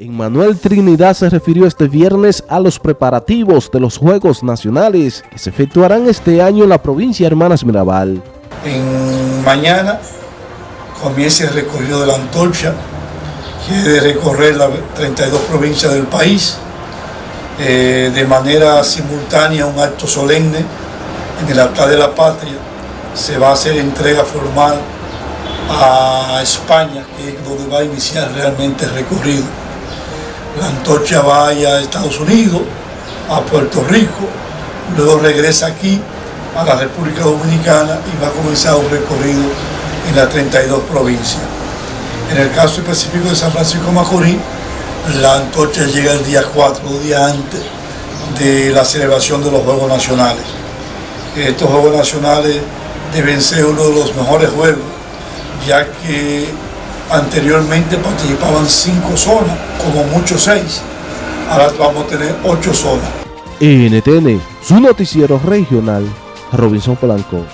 Manuel Trinidad se refirió este viernes a los preparativos de los Juegos Nacionales que se efectuarán este año en la provincia de Hermanas Mirabal. En mañana comienza el recorrido de la antorcha, que de recorrer las 32 provincias del país, eh, de manera simultánea un acto solemne en el altar de la patria. Se va a hacer entrega formal a España, que es donde va a iniciar realmente el recorrido la antorcha va a Estados Unidos, a Puerto Rico, luego regresa aquí a la República Dominicana y va a comenzar un recorrido en las 32 provincias. En el caso específico de San Francisco Macorís, la antorcha llega el día 4, días antes de la celebración de los Juegos Nacionales. Estos Juegos Nacionales deben ser uno de los mejores juegos, ya que Anteriormente participaban cinco zonas, como muchos seis. Ahora vamos a tener ocho zonas. NTN, su noticiero regional, Robinson Polanco.